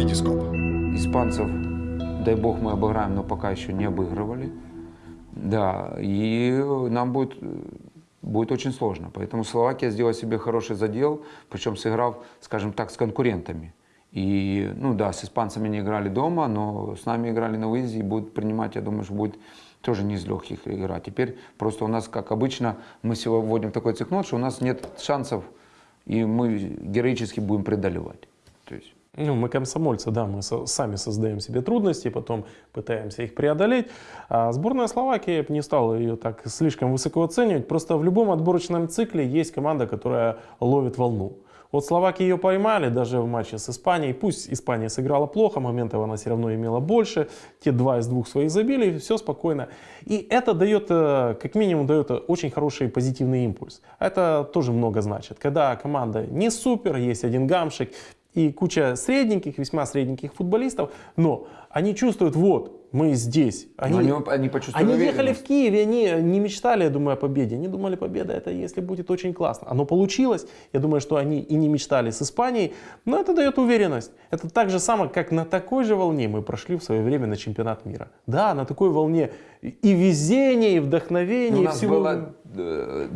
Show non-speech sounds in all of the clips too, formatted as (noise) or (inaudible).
Витископ. Испанцев, дай бог, мы обыграем, но пока еще не обыгрывали. Да, и нам будет, будет очень сложно. Поэтому Словакия сделала себе хороший задел, причем сыграв, скажем так, с конкурентами. И, ну да, с испанцами не играли дома, но с нами играли на выезде и будут принимать, я думаю, что будет тоже не из легких игра. Теперь просто у нас, как обычно, мы сегодня вводим такой цикнот, что у нас нет шансов, и мы героически будем преодолевать. То есть Ну, мы комсомольцы, да, мы со- сами создаем себе трудности, потом пытаемся их преодолеть. А сборная Словакии, я бы не стал ее так слишком высоко оценивать, просто в любом отборочном цикле есть команда, которая ловит волну. Вот словаки ее поймали даже в матче с Испанией. Пусть Испания сыграла плохо, моментов она все равно имела больше. Те два из двух своих забили, все спокойно. И это дает, э, как минимум, дает очень хороший позитивный импульс. Это тоже много значит. Когда команда не супер, есть один гамшик, и куча средненьких, весьма средненьких футболистов, но они чувствуют, вот, мы здесь. Они, они, они почувствовали они ехали в Киеве, они не мечтали, я думаю, о победе. Они думали, победа это если будет очень классно. Оно получилось. Я думаю, что они и не мечтали с Испанией, но это дает уверенность. Это так же самое, как на такой же волне мы прошли в свое время на чемпионат мира. Да, на такой волне и везения, и вдохновения, Ну, у нас всего. была, э,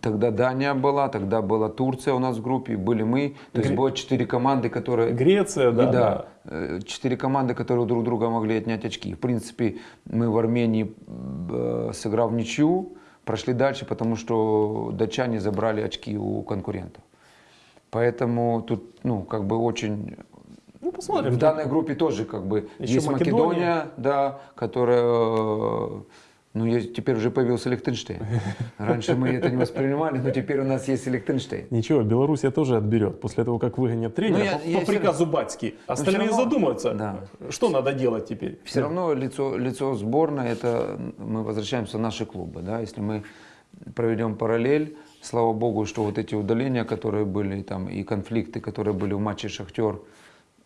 тогда Дания была, тогда была Турция у нас в группе, были мы. То есть Гре- было четыре команды, которые... Греция, И да, да. Э, четыре команды, которые друг друга могли отнять очки. В принципе, мы в Армении, э, сыграв ничью, прошли дальше, потому что датчане забрали очки у конкурентов. Поэтому тут, ну, как бы очень... Ну, посмотрим. В данной группе тоже как бы Еще есть Македония. Македония, да, которая, э, ну, есть- теперь уже появился Лихтенштейн. (laughs) Раньше мы это не воспринимали, но теперь у нас есть и Лихтенштейн. Ничего, Белоруссия тоже отберет после того, как выгонят тренера Ну, я- по, я по приказу Батьки. Остальные равно- задумаются, Да. что надо делать теперь. Все равно лицо, лицо сборной, это мы возвращаемся в наши клубы. Да? Если мы проведем параллель, слава богу, что вот эти удаления, которые были, там, и конфликты, которые были в матче Шахтер,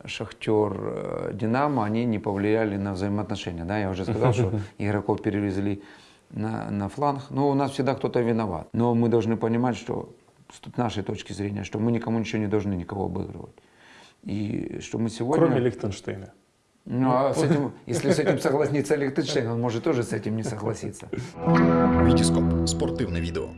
Шахтер э, Динамо, они не повлияли на взаимоотношения. Да? Я уже сказал, что (laughs) игроков перевезли на, на фланг. Но у нас всегда кто-то виноват. Но мы должны понимать, что с нашей точки зрения, что мы никому ничего не должны никого обыгрывать. И что мы сегодня... Кроме Лихтенштейна. Ну, а с этим, если с этим согласится Лихтенштейн, он может тоже с этим не согласиться. Витископ. Спортивне відео.